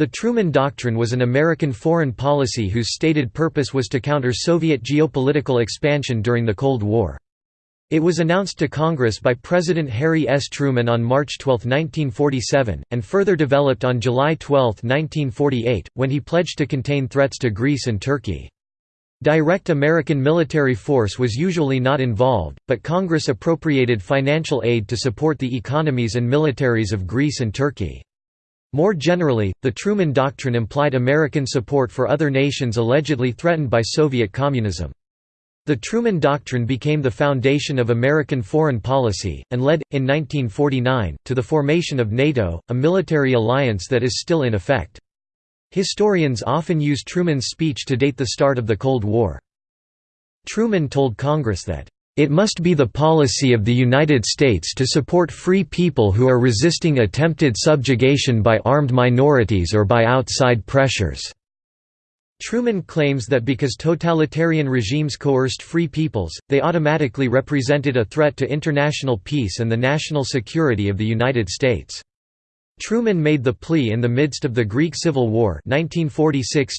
The Truman Doctrine was an American foreign policy whose stated purpose was to counter Soviet geopolitical expansion during the Cold War. It was announced to Congress by President Harry S. Truman on March 12, 1947, and further developed on July 12, 1948, when he pledged to contain threats to Greece and Turkey. Direct American military force was usually not involved, but Congress appropriated financial aid to support the economies and militaries of Greece and Turkey. More generally, the Truman Doctrine implied American support for other nations allegedly threatened by Soviet communism. The Truman Doctrine became the foundation of American foreign policy, and led, in 1949, to the formation of NATO, a military alliance that is still in effect. Historians often use Truman's speech to date the start of the Cold War. Truman told Congress that, "...it must be the policy of the United States to support free people who are resisting attempted subjugation by armed minorities or by outside pressures." Truman claims that because totalitarian regimes coerced free peoples, they automatically represented a threat to international peace and the national security of the United States. Truman made the plea in the midst of the Greek Civil War 1946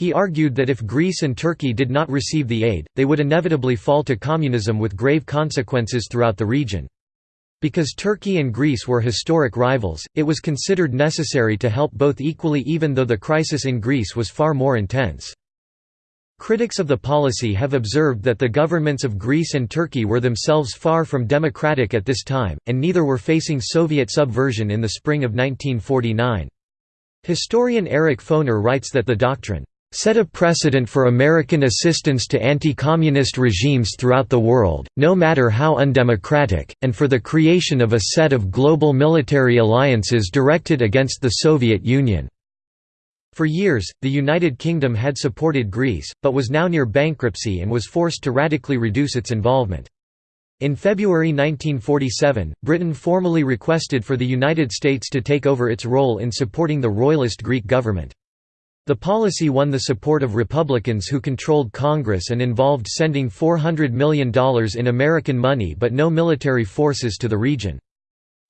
He argued that if Greece and Turkey did not receive the aid, they would inevitably fall to communism with grave consequences throughout the region. Because Turkey and Greece were historic rivals, it was considered necessary to help both equally even though the crisis in Greece was far more intense. Critics of the policy have observed that the governments of Greece and Turkey were themselves far from democratic at this time, and neither were facing Soviet subversion in the spring of 1949. Historian Eric Foner writes that the doctrine set a precedent for American assistance to anti-communist regimes throughout the world, no matter how undemocratic, and for the creation of a set of global military alliances directed against the Soviet Union. For years, the United Kingdom had supported Greece, but was now near bankruptcy and was forced to radically reduce its involvement. In February 1947, Britain formally requested for the United States to take over its role in supporting the royalist Greek government. The policy won the support of Republicans who controlled Congress and involved sending $400 million in American money but no military forces to the region.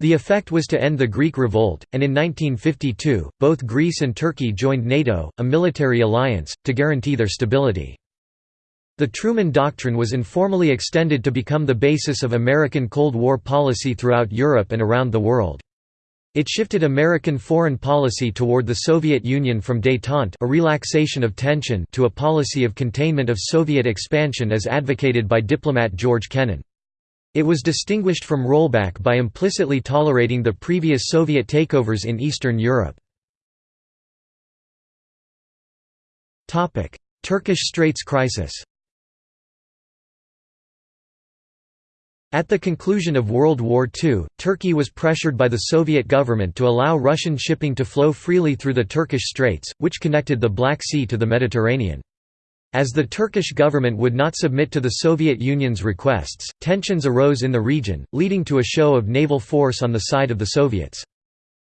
The effect was to end the Greek revolt, and in 1952, both Greece and Turkey joined NATO, a military alliance, to guarantee their stability. The Truman Doctrine was informally extended to become the basis of American Cold War policy throughout Europe and around the world. It shifted American foreign policy toward the Soviet Union from détente a relaxation of tension to a policy of containment of Soviet expansion as advocated by diplomat George Kennan. It was distinguished from rollback by implicitly tolerating the previous Soviet takeovers in Eastern Europe. Turkish Straits crisis At the conclusion of World War II, Turkey was pressured by the Soviet government to allow Russian shipping to flow freely through the Turkish Straits, which connected the Black Sea to the Mediterranean. As the Turkish government would not submit to the Soviet Union's requests, tensions arose in the region, leading to a show of naval force on the side of the Soviets.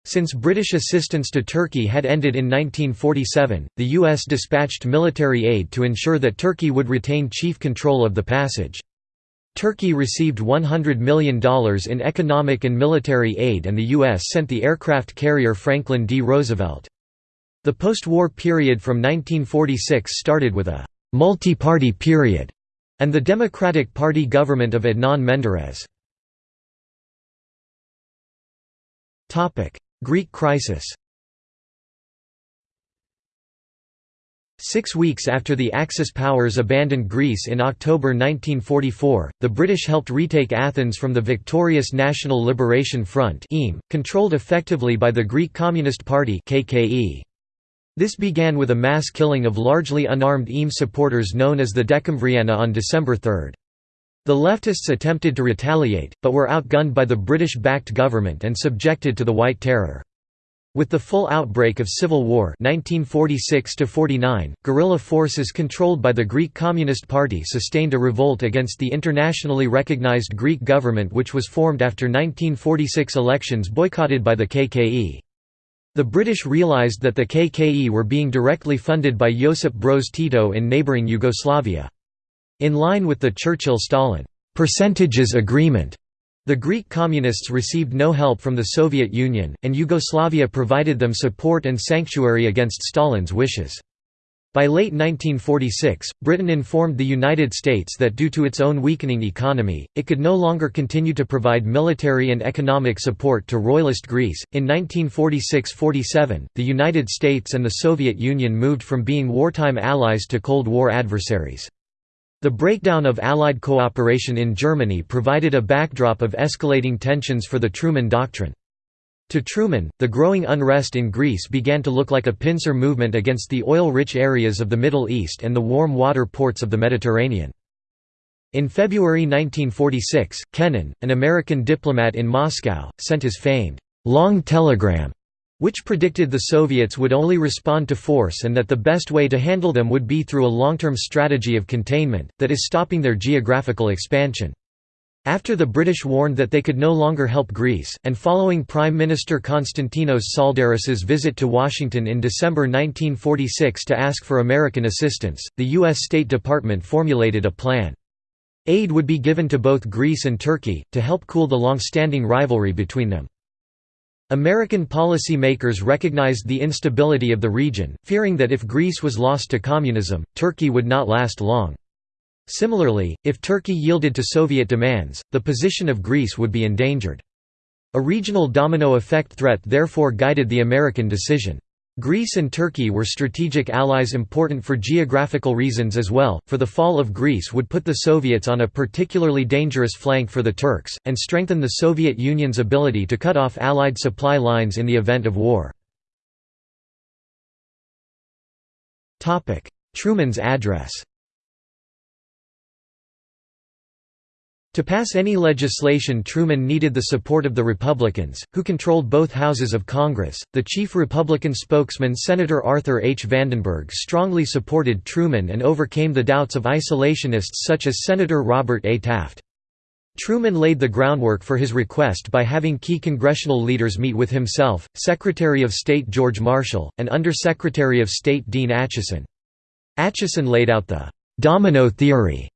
Since British assistance to Turkey had ended in 1947, the U.S. dispatched military aid to ensure that Turkey would retain chief control of the passage. Turkey received $100 million in economic and military aid and the U.S. sent the aircraft carrier Franklin D. Roosevelt. The post-war period from 1946 started with a «multi-party period» and the Democratic Party government of Adnan Menderes. Greek crisis Six weeks after the Axis powers abandoned Greece in October 1944, the British helped retake Athens from the victorious National Liberation Front controlled effectively by the Greek Communist Party This began with a mass killing of largely unarmed EAM supporters known as the Decemvriana on December 3. The leftists attempted to retaliate, but were outgunned by the British-backed government and subjected to the White Terror. With the full outbreak of civil war 1946 guerrilla forces controlled by the Greek Communist Party sustained a revolt against the internationally recognized Greek government which was formed after 1946 elections boycotted by the KKE. The British realized that the KKE were being directly funded by Josip Broz Tito in neighbouring Yugoslavia. In line with the Churchill-Stalin percentages agreement, The Greek Communists received no help from the Soviet Union, and Yugoslavia provided them support and sanctuary against Stalin's wishes. By late 1946, Britain informed the United States that due to its own weakening economy, it could no longer continue to provide military and economic support to Royalist Greece. In 1946 47, the United States and the Soviet Union moved from being wartime allies to Cold War adversaries. The breakdown of Allied cooperation in Germany provided a backdrop of escalating tensions for the Truman Doctrine. To Truman, the growing unrest in Greece began to look like a pincer movement against the oil-rich areas of the Middle East and the warm water ports of the Mediterranean. In February 1946, Kennan, an American diplomat in Moscow, sent his famed, "'Long Telegram' which predicted the Soviets would only respond to force and that the best way to handle them would be through a long-term strategy of containment, that is stopping their geographical expansion. After the British warned that they could no longer help Greece, and following Prime Minister Konstantinos Tsaldaris's visit to Washington in December 1946 to ask for American assistance, the U.S. State Department formulated a plan. Aid would be given to both Greece and Turkey, to help cool the long-standing rivalry between them. American policymakers recognized the instability of the region, fearing that if Greece was lost to communism, Turkey would not last long. Similarly, if Turkey yielded to Soviet demands, the position of Greece would be endangered. A regional domino effect threat therefore guided the American decision. Greece and Turkey were strategic allies important for geographical reasons as well, for the fall of Greece would put the Soviets on a particularly dangerous flank for the Turks, and strengthen the Soviet Union's ability to cut off Allied supply lines in the event of war. Truman's address To pass any legislation Truman needed the support of the Republicans, who controlled both houses of Congress. The chief Republican spokesman Senator Arthur H. Vandenberg strongly supported Truman and overcame the doubts of isolationists such as Senator Robert A. Taft. Truman laid the groundwork for his request by having key congressional leaders meet with himself, Secretary of State George Marshall, and Under-Secretary of State Dean Acheson. Acheson laid out the «domino theory»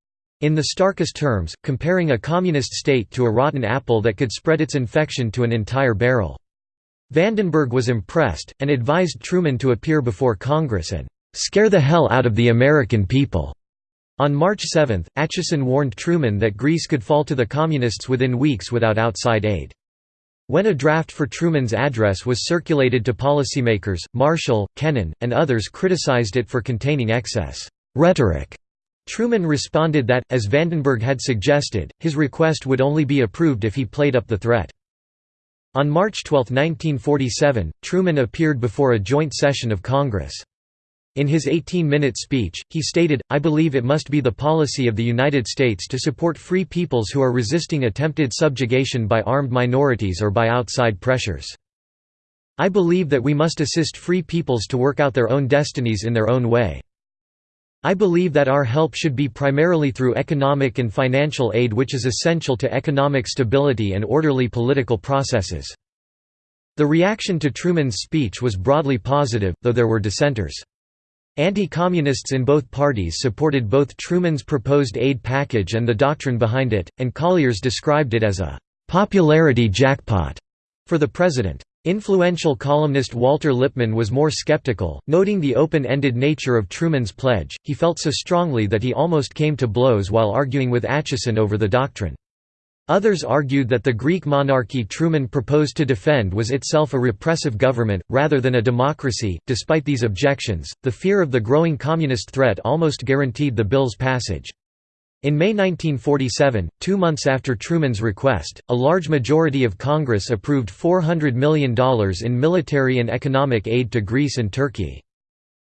In the starkest terms, comparing a communist state to a rotten apple that could spread its infection to an entire barrel. Vandenberg was impressed, and advised Truman to appear before Congress and "...scare the hell out of the American people." On March 7, Acheson warned Truman that Greece could fall to the Communists within weeks without outside aid. When a draft for Truman's address was circulated to policymakers, Marshall, Kennan, and others criticized it for containing excess rhetoric Truman responded that, as Vandenberg had suggested, his request would only be approved if he played up the threat. On March 12, 1947, Truman appeared before a joint session of Congress. In his 18-minute speech, he stated, I believe it must be the policy of the United States to support free peoples who are resisting attempted subjugation by armed minorities or by outside pressures. I believe that we must assist free peoples to work out their own destinies in their own way. I believe that our help should be primarily through economic and financial aid which is essential to economic stability and orderly political processes." The reaction to Truman's speech was broadly positive, though there were dissenters. Anti-communists in both parties supported both Truman's proposed aid package and the doctrine behind it, and Collier's described it as a «popularity jackpot» for the president. Influential columnist Walter Lippmann was more skeptical, noting the open-ended nature of Truman's pledge, he felt so strongly that he almost came to blows while arguing with Acheson over the doctrine. Others argued that the Greek monarchy Truman proposed to defend was itself a repressive government, rather than a democracy. Despite these objections, the fear of the growing communist threat almost guaranteed the bill's passage. In May 1947, two months after Truman's request, a large majority of Congress approved $400 million in military and economic aid to Greece and Turkey.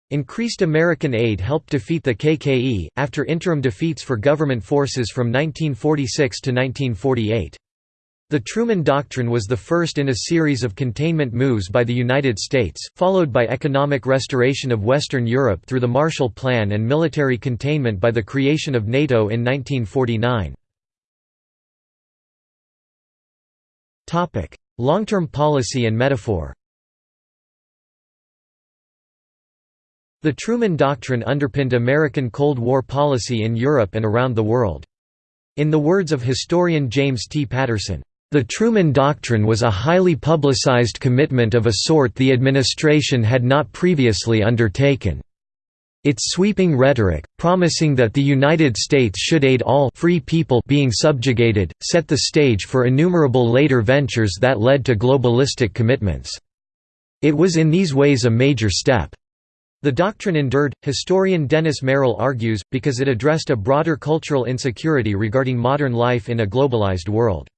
Increased American aid helped defeat the KKE, after interim defeats for government forces from 1946 to 1948. The Truman Doctrine was the first in a series of containment moves by the United States, followed by economic restoration of Western Europe through the Marshall Plan and military containment by the creation of NATO in 1949. Long-term policy and metaphor The Truman Doctrine underpinned American Cold War policy in Europe and around the world. In the words of historian James T. Patterson, The Truman Doctrine was a highly publicized commitment of a sort the administration had not previously undertaken. Its sweeping rhetoric, promising that the United States should aid all free people being subjugated, set the stage for innumerable later ventures that led to globalistic commitments. It was in these ways a major step. The doctrine endured, historian Dennis Merrill argues, because it addressed a broader cultural insecurity regarding modern life in a globalized world.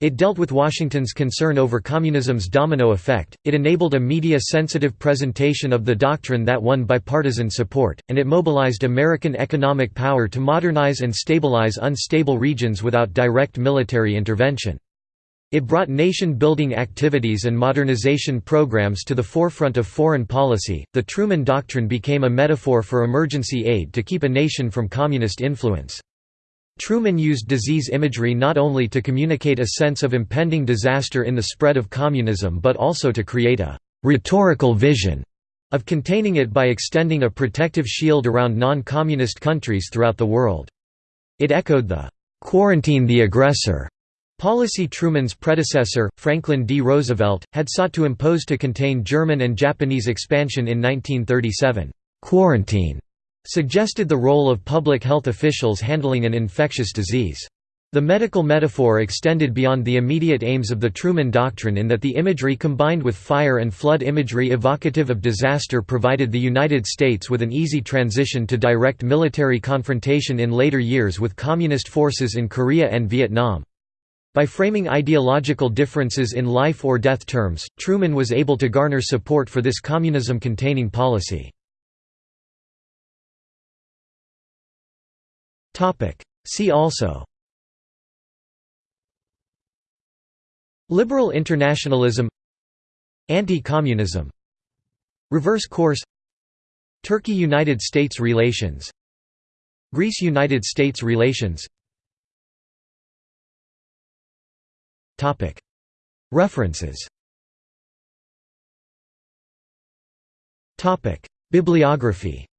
It dealt with Washington's concern over communism's domino effect, it enabled a media-sensitive presentation of the doctrine that won bipartisan support, and it mobilized American economic power to modernize and stabilize unstable regions without direct military intervention. It brought nation-building activities and modernization programs to the forefront of foreign policy. The Truman Doctrine became a metaphor for emergency aid to keep a nation from communist influence. Truman used disease imagery not only to communicate a sense of impending disaster in the spread of communism but also to create a «rhetorical vision» of containing it by extending a protective shield around non-communist countries throughout the world. It echoed the «quarantine the aggressor» policy Truman's predecessor, Franklin D. Roosevelt, had sought to impose to contain German and Japanese expansion in 1937. «Quarantine» suggested the role of public health officials handling an infectious disease. The medical metaphor extended beyond the immediate aims of the Truman Doctrine in that the imagery combined with fire and flood imagery evocative of disaster provided the United States with an easy transition to direct military confrontation in later years with Communist forces in Korea and Vietnam. By framing ideological differences in life or death terms, Truman was able to garner support for this communism-containing policy. See also. Liberal internationalism. Anti-communism. Reverse course. Turkey–United States relations. Greece–United States relations. References. Bibliography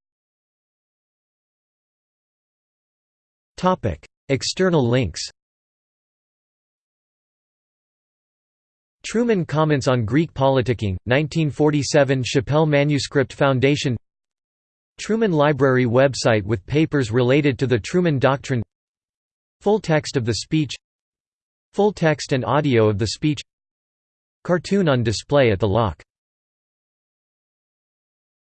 External links Truman Comments on Greek Politicking, 1947 Shapell Manuscript Foundation Truman Library website with papers related to the Truman Doctrine Full text of the speech Full text and audio of the speech Cartoon on display at the Lock